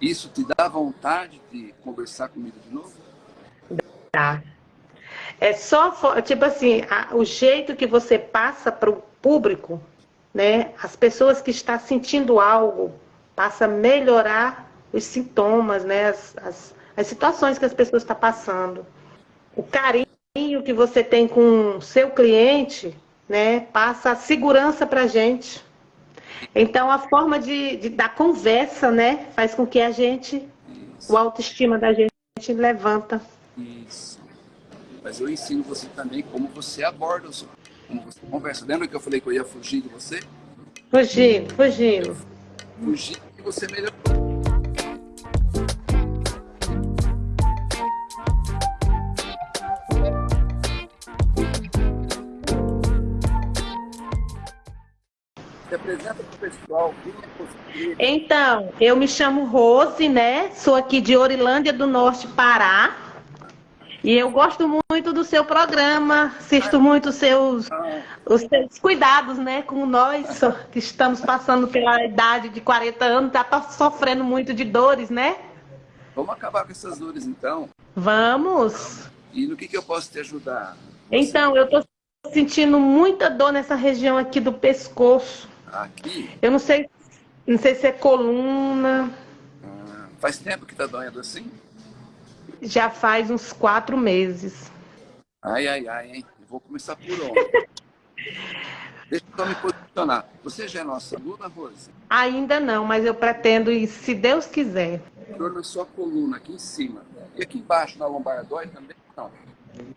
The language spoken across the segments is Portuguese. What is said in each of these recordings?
Isso te dá vontade de conversar comigo de novo? Dá. É só, tipo assim, a, o jeito que você passa para o público, né? As pessoas que estão sentindo algo, passa a melhorar os sintomas, né? As, as, as situações que as pessoas estão passando. O carinho que você tem com o seu cliente, né? Passa a segurança para a gente. Então, a forma de, de, da conversa, né? Faz com que a gente, Isso. o autoestima da gente levanta. Isso. Mas eu ensino você também como você aborda o seu, como você conversa. Lembra que eu falei que eu ia fugir de você? Fugindo, fugindo. Fugir e você melhorou. Se apresenta para o pessoal. É então, eu me chamo Rose, né? Sou aqui de Orilândia do Norte, Pará. E eu gosto muito do seu programa, assisto muito os seus, os seus cuidados, né, com nós que estamos passando pela idade de 40 anos, tá sofrendo muito de dores, né? Vamos acabar com essas dores, então? Vamos. E no que, que eu posso te ajudar? Você... Então, eu estou sentindo muita dor nessa região aqui do pescoço. Aqui? Eu não sei, não sei se é coluna. Ah, faz tempo que está doendo assim? Já faz uns quatro meses. Ai, ai, ai, hein? Eu vou começar por onde? Deixa eu me posicionar. Você já é nossa aluna, Rose? Ainda não, mas eu pretendo ir, se Deus quiser. Dor na sua coluna, aqui em cima. E aqui embaixo, na lombar, dói também? Não.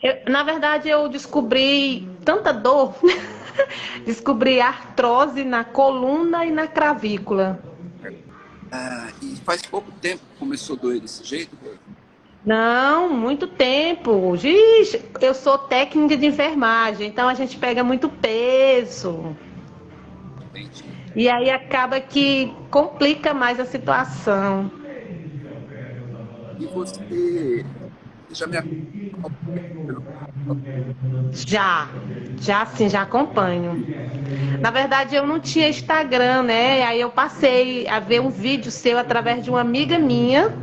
Eu, na verdade, eu descobri tanta dor. descobri artrose na coluna e na cravícula. Ah, e faz pouco tempo que começou a doer desse jeito? Não, muito tempo. Giz, eu sou técnica de enfermagem, então a gente pega muito peso. Entendi. E aí acaba que complica mais a situação. E você já me Já, já sim, já acompanho. Na verdade, eu não tinha Instagram, né? Aí eu passei a ver um vídeo seu através de uma amiga minha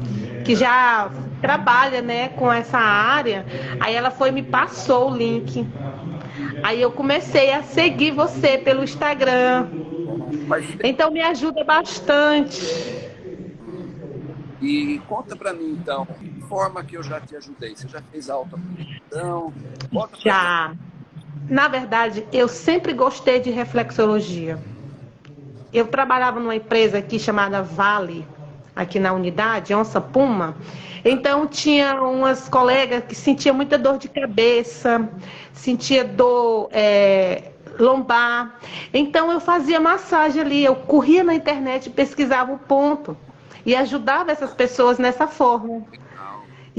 que já trabalha né, com essa área, aí ela foi me passou o link. Aí eu comecei a seguir você pelo Instagram. Então me ajuda bastante. E conta para mim então, forma que eu já te ajudei? Você já fez autoaplicação? Já. Na verdade, eu sempre gostei de reflexologia. Eu trabalhava numa empresa aqui chamada Vale, aqui na unidade, Onça Puma. Então tinha umas colegas que sentiam muita dor de cabeça, sentia dor é, lombar. Então eu fazia massagem ali, eu corria na internet, pesquisava o ponto e ajudava essas pessoas nessa forma.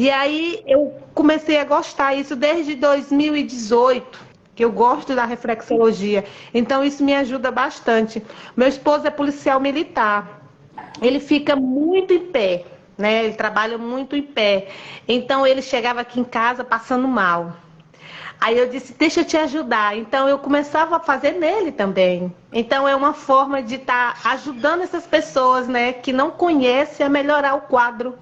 E aí eu comecei a gostar isso desde 2018 que eu gosto da reflexologia. Então isso me ajuda bastante. Meu esposo é policial militar ele fica muito em pé, né? Ele trabalha muito em pé. Então ele chegava aqui em casa passando mal. Aí eu disse, deixa eu te ajudar. Então eu começava a fazer nele também. Então é uma forma de estar tá ajudando essas pessoas, né, que não conhecem a melhorar o quadro.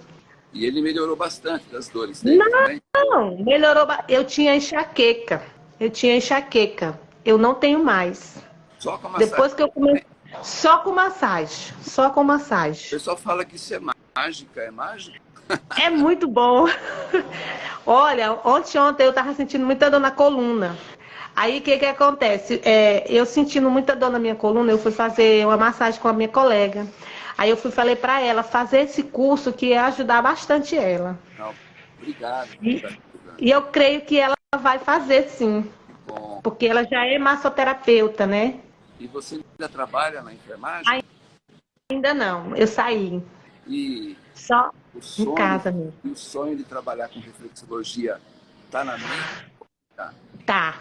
E ele melhorou bastante das dores dele Não, não melhorou. Eu tinha enxaqueca. Eu tinha enxaqueca. Eu não tenho mais. Só com a Depois que eu comecei só com massagem, só com massagem. O pessoal fala que isso é mágica, é mágica? É muito bom. Olha, ontem ontem eu tava sentindo muita dor na coluna. Aí o que que acontece? É, eu sentindo muita dor na minha coluna, eu fui fazer uma massagem com a minha colega. Aí eu fui falei para ela fazer esse curso que ia ajudar bastante ela. Não, obrigado. E, e eu creio que ela vai fazer sim. Porque ela já é massoterapeuta, né? E você ainda trabalha na enfermagem? Ainda não, eu saí. E só sonho, em casa mesmo. E o sonho de trabalhar com reflexologia está na mente? Tá. tá.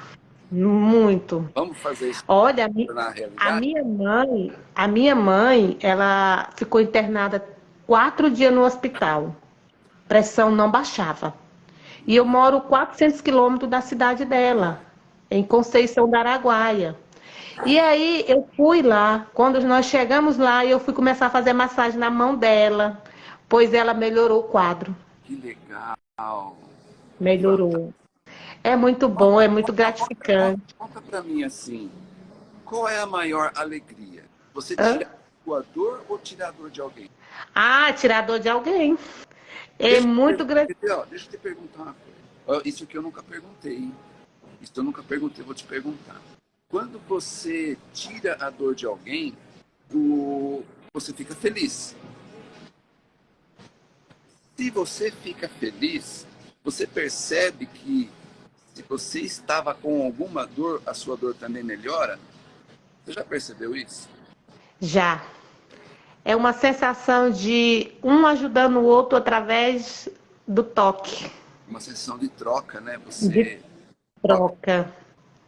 Muito. Vamos fazer isso Olha, a, mi a minha mãe, a minha mãe, ela ficou internada quatro dias no hospital. Pressão não baixava. E eu moro 400 quilômetros da cidade dela, em Conceição da Araguaia. E aí eu fui lá, quando nós chegamos lá, eu fui começar a fazer massagem na mão dela, pois ela melhorou o quadro. Que legal. Melhorou. É muito bom, é muito gratificante. Conta, para mim assim, qual é a maior alegria? Você tira a dor ou tirador de alguém? Ah, tirador de alguém. É deixa muito gratificante. Deixa eu te perguntar uma coisa. Isso que eu nunca perguntei. Isso eu nunca perguntei, vou te perguntar. Quando você tira a dor de alguém, você fica feliz. Se você fica feliz, você percebe que se você estava com alguma dor, a sua dor também melhora? Você já percebeu isso? Já. É uma sensação de um ajudando o outro através do toque. Uma sensação de troca, né? Você de troca.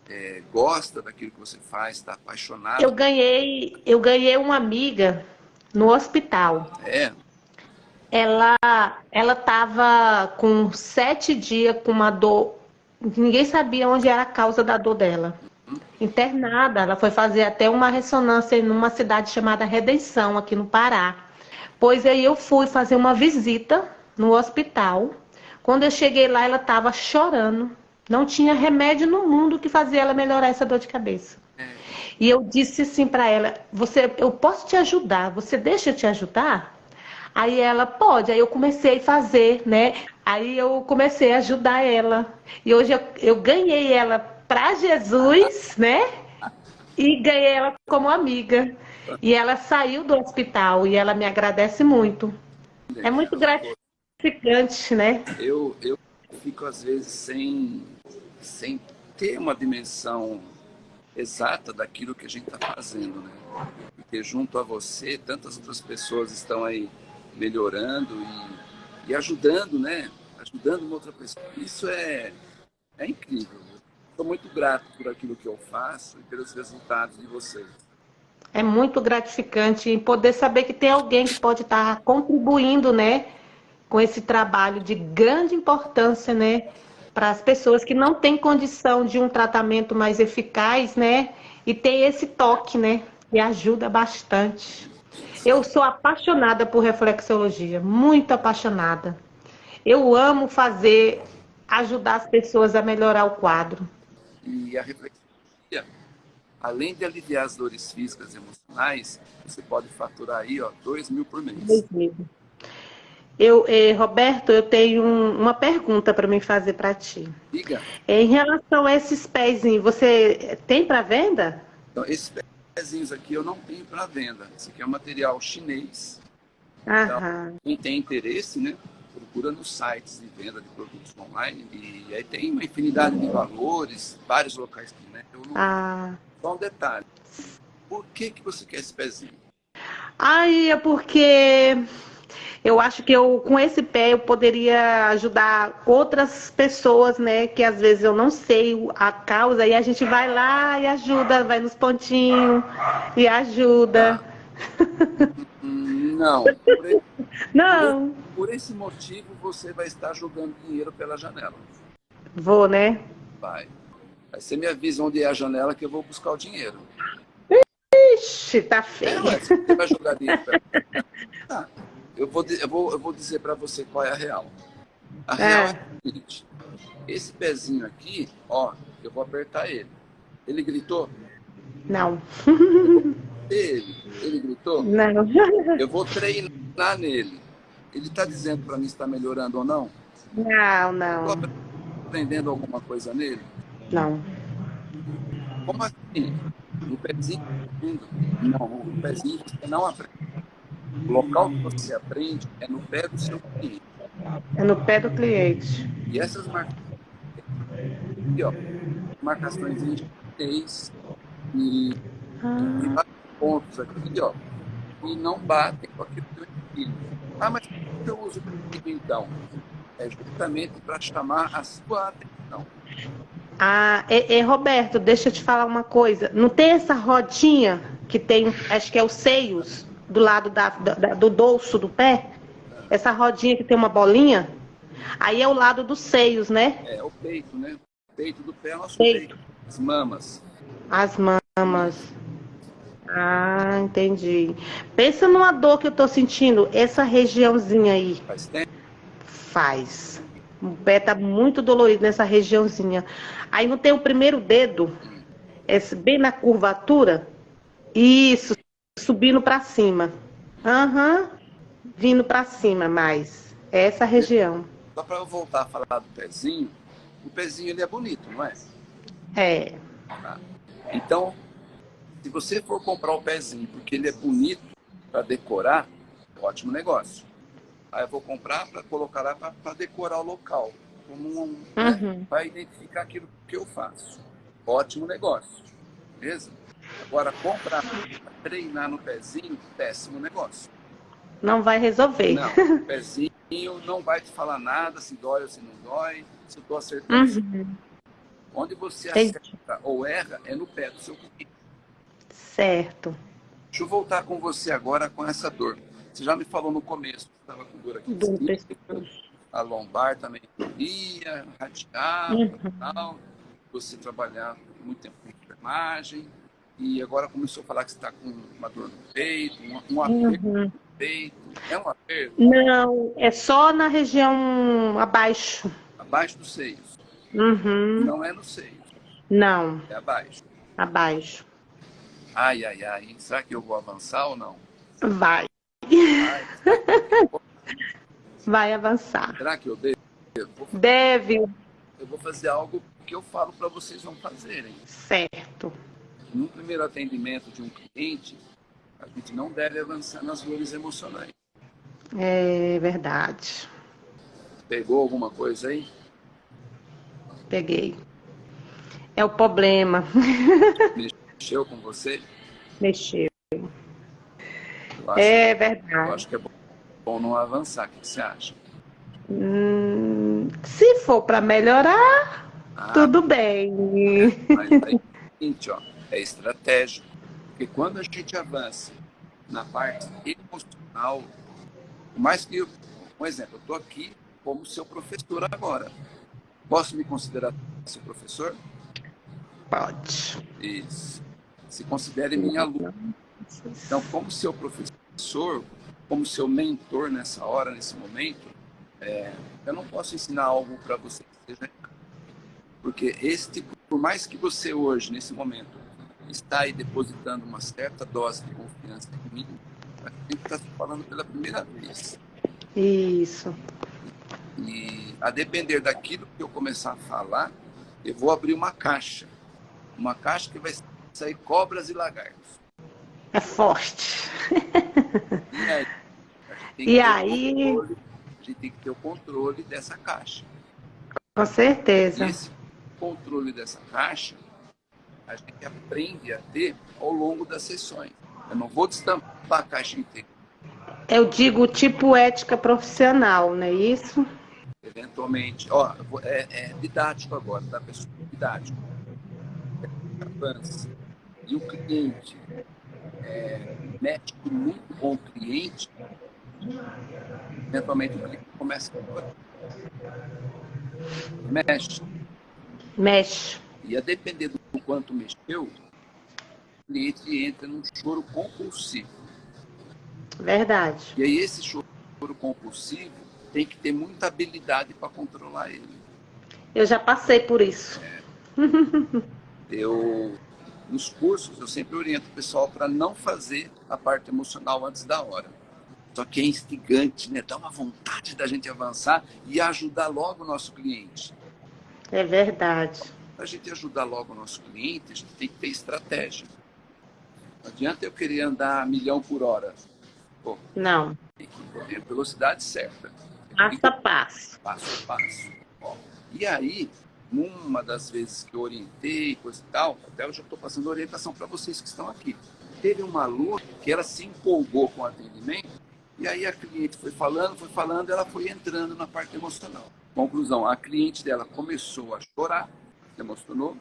É, gosta daquilo que você faz, está apaixonado. Eu ganhei, eu ganhei uma amiga no hospital. É. Ela, ela estava com sete dias com uma dor ninguém sabia onde era a causa da dor dela. Internada, ela foi fazer até uma ressonância numa cidade chamada Redenção, aqui no Pará. Pois aí eu fui fazer uma visita no hospital. Quando eu cheguei lá, ela estava chorando. Não tinha remédio no mundo que fazia ela melhorar essa dor de cabeça. E eu disse assim para ela: "Você, eu posso te ajudar? Você deixa eu te ajudar?" Aí ela pode. Aí eu comecei a fazer, né? Aí eu comecei a ajudar ela. E hoje eu, eu ganhei ela para Jesus, né? E ganhei ela como amiga. E ela saiu do hospital e ela me agradece muito. É muito gratificante, né? Eu, eu fico às vezes sem, sem ter uma dimensão exata daquilo que a gente está fazendo, né? Porque junto a você, tantas outras pessoas estão aí melhorando e, e ajudando, né? Ajudando uma outra pessoa. Isso é, é incrível. Estou muito grato por aquilo que eu faço e pelos resultados de vocês. É muito gratificante poder saber que tem alguém que pode estar contribuindo, né? Com esse trabalho de grande importância, né? Para as pessoas que não têm condição de um tratamento mais eficaz, né? E tem esse toque, né? Que ajuda bastante. Eu sou apaixonada por reflexologia, muito apaixonada. Eu amo fazer, ajudar as pessoas a melhorar o quadro. E a reflexologia, além de aliviar as dores físicas e emocionais, você pode faturar aí, ó, dois mil por mês. Dois mil. Eu, eh, Roberto, eu tenho um, uma pergunta para me fazer para ti. Diga. Em relação a esses pezinhos, você tem para venda? Então, esses pés pezinhos aqui eu não tenho para venda. Esse aqui é um material chinês. Então, quem tem interesse, né, procura nos sites de venda de produtos online. E aí tem uma infinidade de valores, vários locais que né, eu não... Ah. Só um detalhe. Por que, que você quer esse pezinho? Aí é porque eu acho que eu, com esse pé, eu poderia ajudar outras pessoas, né? Que às vezes eu não sei a causa, e a gente vai lá e ajuda, vai nos pontinhos e ajuda. Não. Por esse, não. Por, por esse motivo, você vai estar jogando dinheiro pela janela. Vou, né? Vai. Aí você me avisa onde é a janela que eu vou buscar o dinheiro. Ixi, tá feio. É, você vai jogar dinheiro pela tá eu vou, eu vou, eu vou dizer para você qual é a real. A real é. é o seguinte: esse pezinho aqui, ó, eu vou apertar ele. Ele gritou? Não. Ele, ele gritou? Não. Eu vou treinar nele. Ele está dizendo para mim se está melhorando ou não? Não, não. Estou aprendendo alguma coisa nele? Não. Como assim? No pezinho? Não, no pezinho você não aprende. O local que você aprende é no pé do seu cliente. É no pé do cliente. E essas marcações, aqui, ó, marcações em chinês e, ah. e vários pontos aqui, ó, e não batem com aquilo que eu ensino. Ah, mas por que eu uso comigo então? É justamente para chamar a sua atenção. Ah, é, é, Roberto, deixa eu te falar uma coisa. Não tem essa rodinha que tem, acho que é os seios? Do lado da, da, do dorso do pé, essa rodinha que tem uma bolinha, aí é o lado dos seios, né? É, o peito, né? O peito do pé é o nosso peito. peito. As mamas. As mamas. Ah, entendi. Pensa numa dor que eu tô sentindo, essa regiãozinha aí. Faz tempo? Faz. O pé tá muito dolorido nessa regiãozinha. Aí não tem o primeiro dedo, esse, bem na curvatura? Isso, subindo para cima. Aham, uhum. vindo para cima mais. É essa região. Só para eu voltar a falar do pezinho, o pezinho ele é bonito, não é? É. Tá. Então, se você for comprar o pezinho porque ele é bonito para decorar, ótimo negócio. Aí eu vou comprar para colocar lá para decorar o local, como um, né, uhum. né, para identificar aquilo que eu faço. Ótimo negócio, beleza? Agora, comprar treinar no pezinho, péssimo negócio. Não vai resolver. Não, o pezinho não vai te falar nada, se dói ou se não dói, se eu estou acertando. Uhum. Onde você acerta ou erra é no pé do seu cliente. Certo. Deixa eu voltar com você agora com essa dor. Você já me falou no começo que estava com dor aqui. Dor a lombar também doía, radial, uhum. tal. Você trabalhar muito tempo com enfermagem. E agora começou a falar que você está com uma dor no peito, um, um aperto uhum. no peito. É um aperto? Não, é só na região abaixo. Abaixo dos seios. Uhum. Não é no seio. Não. É abaixo. Abaixo. Ai, ai, ai. Será que eu vou avançar ou não? Vai. Vai avançar. Será que eu devo? Deve. Eu vou fazer algo que eu falo para vocês não fazerem. Certo. No primeiro atendimento de um cliente, a gente não deve avançar nas dores emocionais. É verdade. Pegou alguma coisa aí? Peguei. É o problema. Mexeu com você? Mexeu. é verdade. Eu acho que é bom não avançar. O que você acha? Hum, se for para melhorar, ah, tudo bem. Mas aí, é seguinte, ó, é estratégico. Porque quando a gente avança na parte emocional, mais que, um exemplo, eu estou aqui como seu professor agora. Posso me considerar seu professor? Pode. Isso. Se considere minha aluna. Então, como seu professor, como seu mentor nessa hora, nesse momento, é, eu não posso ensinar algo para você que seja porque este, por mais que você hoje, nesse momento, está aí depositando uma certa dose de confiança em mim, a gente está falando pela primeira vez. Isso. E a depender daquilo que eu começar a falar, eu vou abrir uma caixa. Uma caixa que vai sair cobras e lagartos. É forte. E aí? E aí... Controle, a gente tem que ter o controle dessa caixa. Com certeza. E esse controle dessa caixa, a gente aprende a ter ao longo das sessões. Eu não vou destampar a caixa inteira. Eu digo tipo ética profissional, não é isso? Eventualmente, ó, é, é didático agora, tá, pessoal? Didático. Avança. E o cliente é, mexe muito com o cliente, eventualmente o cliente começa a mexe. Mexe. E a depender do quanto mexeu, o cliente entra num choro compulsivo. Verdade. E aí esse choro compulsivo tem que ter muita habilidade para controlar ele. Eu já passei por isso. É. eu, nos cursos, eu sempre oriento o pessoal para não fazer a parte emocional antes da hora. Só que é instigante, né? Dá uma vontade da gente avançar e ajudar logo o nosso cliente. É verdade. Para a gente ajudar logo o nosso cliente, a gente tem que ter estratégia. Não adianta eu querer andar a milhão por hora. Pô, não. Tem que correr velocidade certa. Passo a passo. Passo a passo. Ó, e aí, numa das vezes que eu orientei, coisa e tal, até eu já estou passando orientação para vocês que estão aqui. Teve uma aluna que ela se empolgou com o atendimento, e aí a cliente foi falando, foi falando, ela foi entrando na parte emocional. Conclusão, a cliente dela começou a chorar, se emocionou,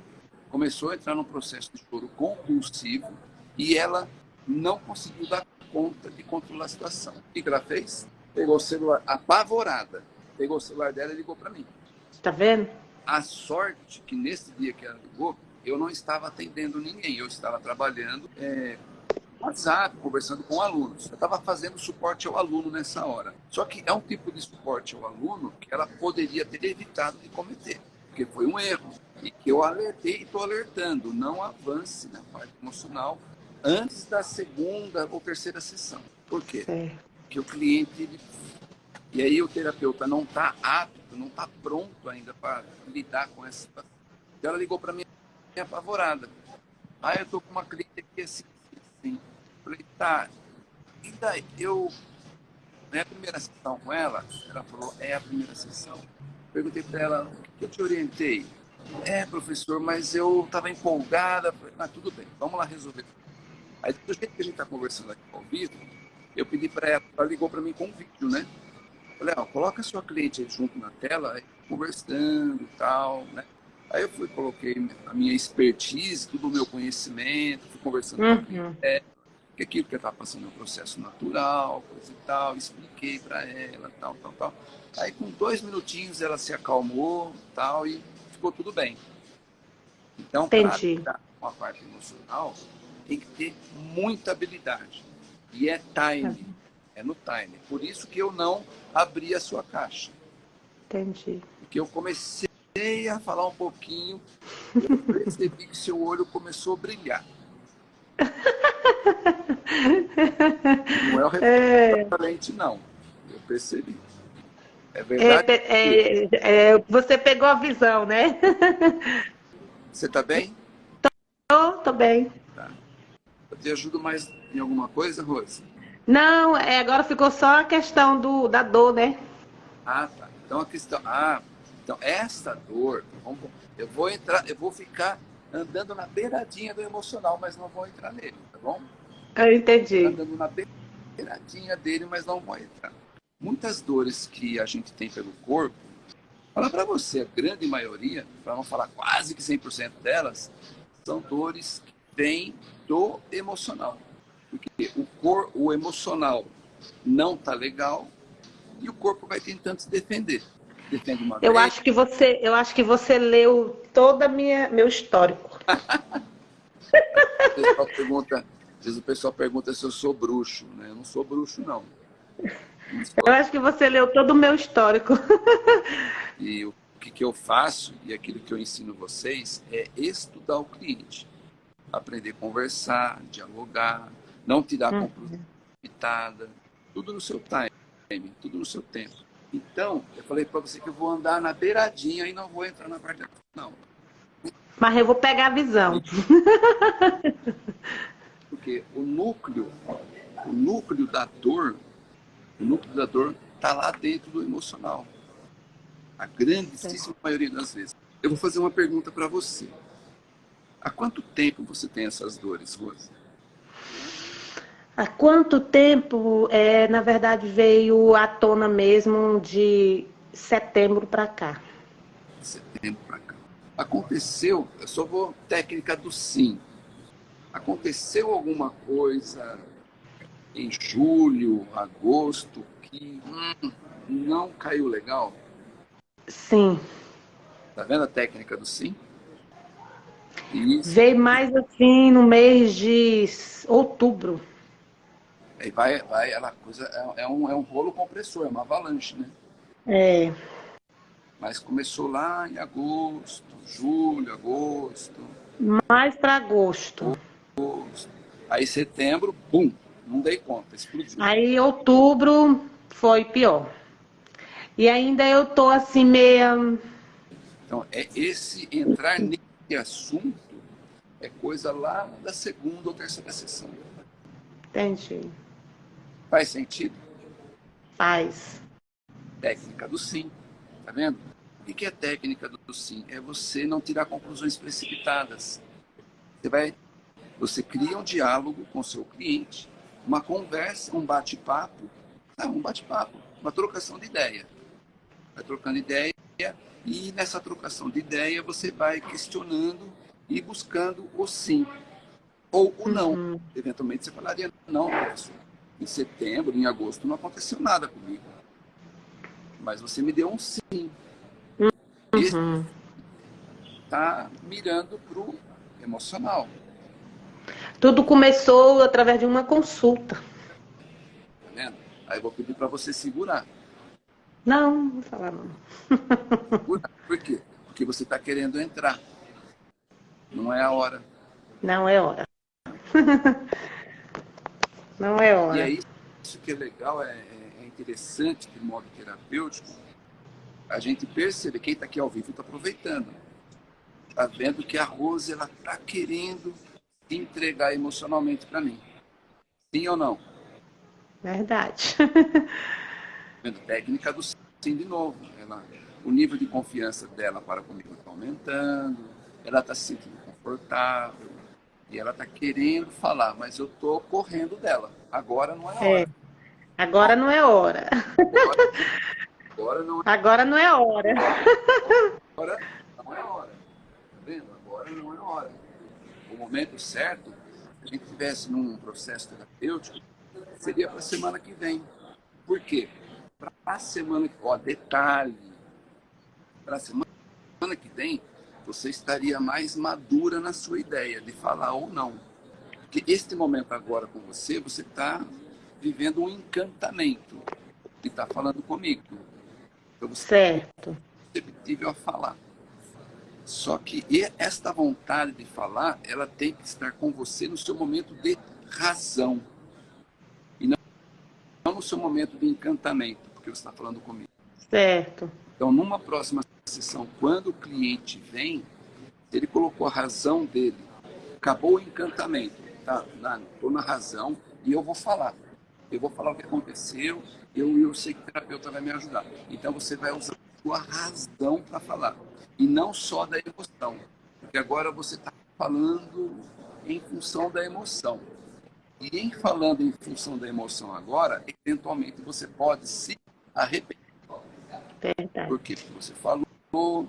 começou a entrar num processo de choro compulsivo, e ela não conseguiu dar conta de controlar a situação. O que ela fez? Pegou o celular, apavorada, pegou o celular dela e ligou para mim. Está vendo? A sorte que nesse dia que ela ligou, eu não estava atendendo ninguém, eu estava trabalhando é, WhatsApp, conversando com alunos. Eu estava fazendo suporte ao aluno nessa hora. Só que é um tipo de suporte ao aluno que ela poderia ter evitado de cometer, porque foi um erro. E que eu alertei e estou alertando, não avance na parte emocional antes da segunda ou terceira sessão. Por quê? Porque o cliente, ele... e aí o terapeuta não está apto, não está pronto ainda para lidar com essa situação. Então ela ligou para mim apavorada. Ah, eu tô com uma cliente aqui assim, assim, assim. Falei, tá, e daí? Eu, na primeira sessão com ela, ela falou, é a primeira sessão. Perguntei para ela, o que eu te orientei? É, professor, mas eu estava empolgada. Ah, tudo bem, vamos lá resolver. Aí, do jeito que a gente está conversando aqui ao vivo, eu pedi para ela, ela ligou para mim com um vídeo, né? Falei, ó, coloca a sua cliente aí junto na tela, conversando e tal, né? Aí eu fui, coloquei a minha expertise, todo o meu conhecimento, fui conversando uhum. com ela, que aquilo que estava passando é um processo natural, coisa e tal, expliquei para ela, tal, tal, tal. Aí com dois minutinhos ela se acalmou, tal, e ficou tudo bem. Então, para lidar com a parte emocional, tem que ter muita habilidade. E é time, é no time. Por isso que eu não abri a sua caixa. Entendi. Porque eu comecei a falar um pouquinho, eu percebi que seu olho começou a brilhar. Não é o reflexo é... não. Eu percebi. É verdade? É, é, é, você pegou a visão, né? Você está bem? Tô, tô bem. Tá. Eu te ajudo mais em alguma coisa, Rose? Não, é, agora ficou só a questão do, da dor, né? Ah, tá. Então a questão. Ah, então essa dor, eu vou entrar, eu vou ficar andando na beiradinha do emocional, mas não vou entrar nele, tá bom? Eu entendi. Andando na beiradinha dele, mas não vou entrar. Muitas dores que a gente tem pelo corpo, falar para você, a grande maioria, para não falar quase que 100% delas, são dores que vêm do emocional. Porque o, cor, o emocional não tá legal e o corpo vai tentando se defender. Defende uma eu vez. acho que você, eu acho que você leu toda minha meu histórico. o pessoal pergunta, às vezes o pessoal pergunta se eu sou bruxo, né? Eu não sou bruxo não. Eu acho que você leu todo o meu histórico. E o que, que eu faço e aquilo que eu ensino vocês é estudar o cliente, aprender a conversar, dialogar, não tirar uhum. conclusão limitada, tudo no seu time, tudo no seu tempo. Então, eu falei para você que eu vou andar na beiradinha e não vou entrar na parte não. Mas eu vou pegar a visão. Porque o núcleo, o núcleo da dor, o núcleo da dor está lá dentro do emocional. A grandíssima maioria das vezes. Eu vou fazer uma pergunta para você. Há quanto tempo você tem essas dores, Rosa? Há quanto tempo, é, na verdade, veio à tona mesmo de setembro para cá? Setembro para cá. Aconteceu, eu só vou técnica do sim. Aconteceu alguma coisa em julho, agosto, que hum, não caiu legal? Sim. Tá vendo a técnica do sim? Isso. Veio mais assim no mês de outubro. Aí vai, vai, ela coisa, é, é, um, é um rolo compressor, é uma avalanche, né? É. Mas começou lá em agosto, julho, agosto. Mais para agosto. agosto. Aí setembro, bum, não dei conta, explodiu. Aí outubro foi pior. E ainda eu tô assim meia... Então, é esse entrar nesse assunto é coisa lá da segunda ou terceira sessão. Entendi. Faz sentido? Faz. Técnica do sim. Tá vendo? O que é técnica do sim? É você não tirar conclusões precipitadas. Você vai, você cria um diálogo com o seu cliente, uma conversa, um bate-papo, um bate-papo, uma trocação de ideia. Vai trocando ideia e nessa trocação de ideia você vai questionando e buscando o sim ou o não. Uhum. Eventualmente você falaria não, professor em setembro, em agosto, não aconteceu nada comigo. Mas você me deu um sim. Uhum. Está mirando para o emocional. Tudo começou através de uma consulta. Tá vendo? Aí eu vou pedir para você segurar. Não, não vou falar não. Por quê? Porque você está querendo entrar. Não é a hora. Não é hora. não é hora. E aí, isso que é legal, é, é interessante de modo terapêutico, a gente perceber, quem está aqui ao vivo está aproveitando. Está vendo que a Rose está querendo entregar emocionalmente para mim. Sim ou não? Verdade. Vendo técnica do sim de novo. Ela, o nível de confiança dela para comigo está aumentando, ela está se sentindo confortável e ela está querendo falar, mas eu estou correndo dela. Agora não é hora. É. Agora não é hora. Agora, agora, não é... agora não é hora. Agora não é hora. Tá vendo? Agora não é hora. O momento certo, se a gente estivesse num processo terapêutico, seria para a semana que vem. Por quê? Para a semana que ó, detalhe, para a semana que vem, você estaria mais madura na sua ideia de falar ou não. Porque este momento agora com você, você está vivendo um encantamento e está falando comigo. Então você certo. é receptível a falar. Só que esta vontade de falar, ela tem que estar com você no seu momento de razão. E não, no seu momento de encantamento que você está falando comigo. Certo. Então, numa próxima sessão, quando o cliente vem, ele colocou a razão dele, acabou o encantamento, tá? Estou na razão e eu vou falar. Eu vou falar o que aconteceu, eu, eu sei que o terapeuta vai me ajudar. Então, você vai usar a sua razão para falar. E não só da emoção. Porque agora você está falando em função da emoção. E em falando em função da emoção agora, eventualmente você pode se arrepender. Verdade. Porque você falou,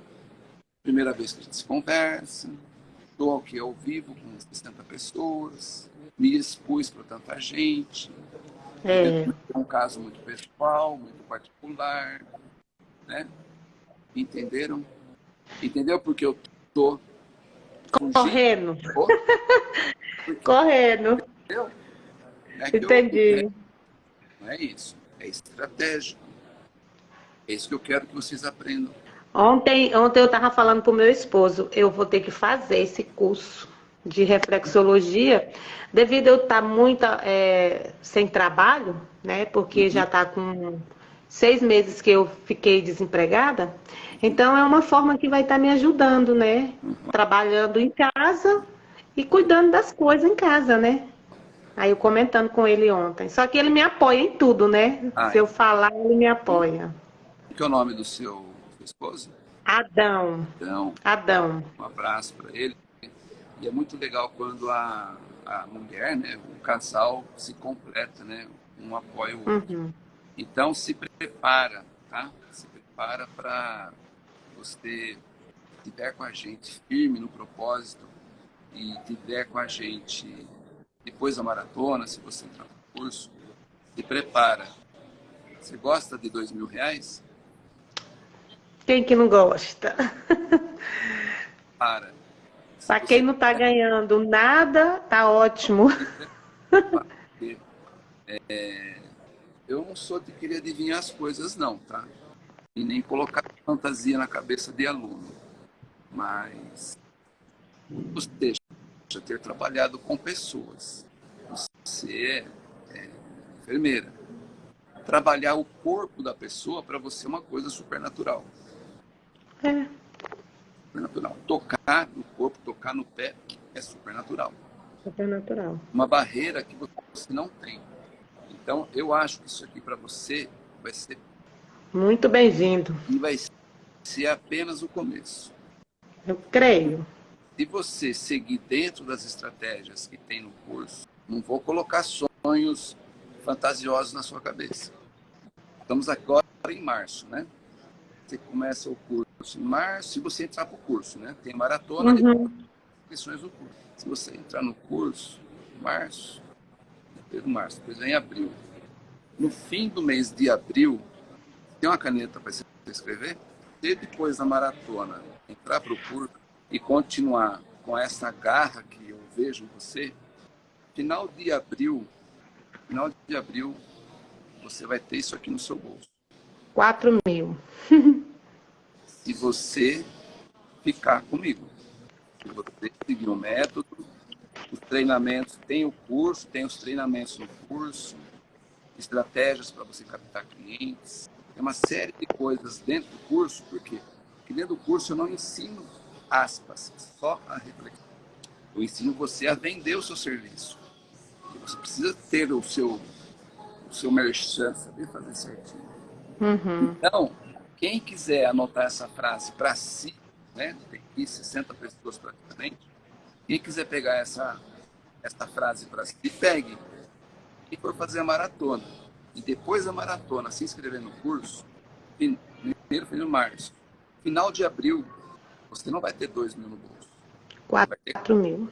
primeira vez que a gente se conversa, estou aqui ao vivo com 60 pessoas, me expus para tanta gente. É. é um caso muito pessoal, muito particular, né? Entenderam? Entendeu? Porque eu tô correndo. correndo. Entendeu? É Entendi. Eu, não é isso. É estratégico. É isso que eu quero que vocês aprendam. Ontem, ontem eu estava falando para o meu esposo, eu vou ter que fazer esse curso de reflexologia, devido a eu estar tá muito é, sem trabalho, né? Porque uhum. já está com seis meses que eu fiquei desempregada. Então é uma forma que vai estar me ajudando, né? Trabalhando em casa e cuidando das coisas em casa, né? Aí eu comentando com ele ontem. Só que ele me apoia em tudo, né? Ai. Se eu falar, ele me apoia que é o nome do seu, seu esposo? Adão. Adão. Adão. Um abraço para ele. E é muito legal quando a, a mulher, né, o casal se completa, né? Um apoia o outro. Uhum. Então se prepara, tá? Se prepara para você estiver com a gente firme no propósito e estiver com a gente depois da maratona, se você entrar no curso, se prepara. Você gosta de dois mil reais? Quem que não gosta? Para. Para quem não está ganhando nada, tá ótimo. É, eu não sou de querer adivinhar as coisas, não, tá? E nem colocar fantasia na cabeça de aluno. Mas você já ter trabalhado com pessoas. Você é, é enfermeira. Trabalhar o corpo da pessoa para você é uma coisa supernatural. É. Supernatural. Tocar no corpo, tocar no pé é supernatural. Supernatural. Uma barreira que você não tem. Então, eu acho que isso aqui para você vai ser. Muito bem-vindo. E vai ser apenas o começo. Eu creio. Se você seguir dentro das estratégias que tem no curso, não vou colocar sonhos fantasiosos na sua cabeça. Estamos agora em março, né? Você começa o curso em março, se você entrar para o curso, né? Tem maratona uhum. de inscrições do curso. Se você entrar no curso, março, de março, depois vem abril. No fim do mês de abril, tem uma caneta para você escrever? Se depois da maratona entrar para o curso e continuar com essa garra que eu vejo em você, final de abril, final de abril, você vai ter isso aqui no seu bolso. 4 mil. Se você ficar comigo. Se você seguir o método, os treinamentos, tem o curso, tem os treinamentos no curso, estratégias para você captar clientes, tem uma série de coisas dentro do curso, por quê? Porque dentro do curso eu não ensino aspas, só a reflexão. Eu ensino você a vender o seu serviço. E você precisa ter o seu, o seu merchan, saber fazer certinho. Uhum. Então, quem quiser anotar essa frase para si, né? tem aqui 60 pessoas praticamente, quem quiser pegar essa, essa frase para si, pegue. E for fazer a maratona. E depois da maratona, se inscrever no curso, primeiro foi no março. Final de abril, você não vai ter 2 mil no bolso. 4 mil.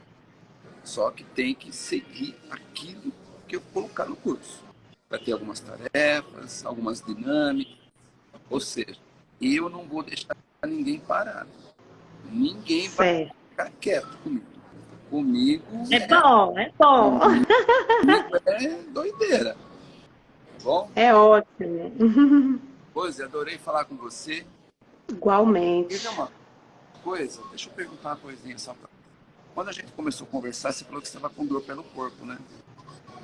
Só que tem que seguir aquilo que eu colocar no curso. Vai ter algumas tarefas, algumas dinâmicas. Ou seja, eu não vou deixar ninguém parado. Ninguém vai Certo. ficar quieto comigo. Comigo É bom, é bom. é doideira. Bom, É ótimo. Rose, adorei falar com você. Igualmente. Diga uma coisa, deixa eu perguntar uma coisinha só pra... Quando a gente começou a conversar, você falou que você estava com dor pelo corpo, né?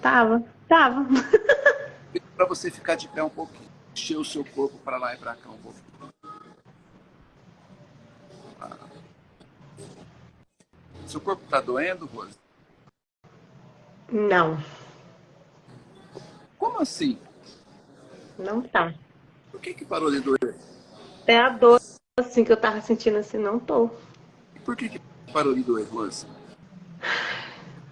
Tava, tava. Para você ficar de pé um pouquinho. Encher o seu corpo para lá e para cá um pouquinho. Seu corpo está doendo, Rose? Não, Como assim? não tá. Por que, que parou de doer? É a dor assim que eu tava sentindo assim, não tô. E por que, que parou de doer, Rose?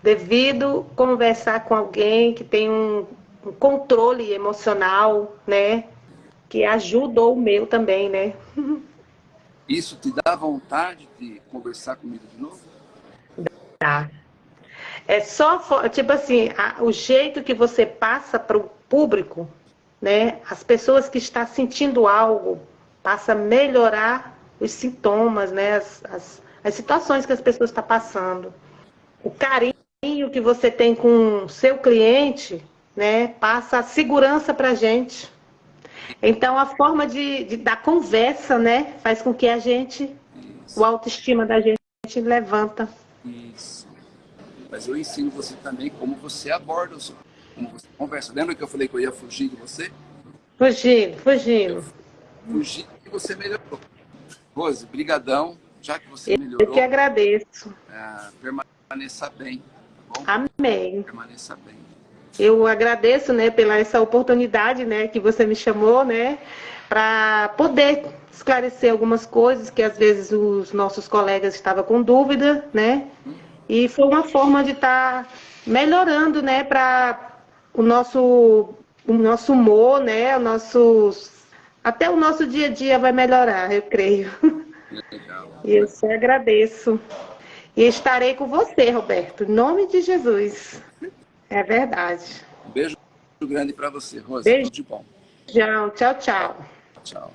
Devido conversar com alguém que tem um, um controle emocional, né? Que ajudou o meu também, né? Isso te dá vontade de conversar comigo de novo? Tá. É só, tipo assim, a- o jeito que você passa para o público, né? As pessoas que estão sentindo algo, passa a melhorar os sintomas, né? As, as, as situações que as pessoas estão passando. O carinho que você tem com o seu cliente, né? Passa a segurança para a gente. Então, a forma de, de- da conversa, né? Faz com que a gente, o autoestima da gente levanta. Isso. Mas eu ensino você também como você aborda o seu, como você conversa. Lembra que eu falei que eu ia fugir de você? Fugindo, fugindo. Fugir e você melhorou. Rose, brigadão. Já que você Eu melhorou, que agradeço. ah, permaneça bem, tá bom? Amém. Permaneça bem. Eu agradeço, né, pela essa oportunidade, né, que você me chamou, né, para poder esclarecer algumas coisas que às vezes os nossos colegas estavam com dúvida, né? E foi uma forma de estar melhorando, né, para o nosso o nosso humor, né, o nosso até o nosso dia a dia vai melhorar, eu creio. Legal. E eu só agradeço. E estarei com você, Roberto, em nome de Jesus. É verdade. Um beijo grande para você, Rose. Beijo. Tudo de bom. Tchau, tchau, tchau. Tchau.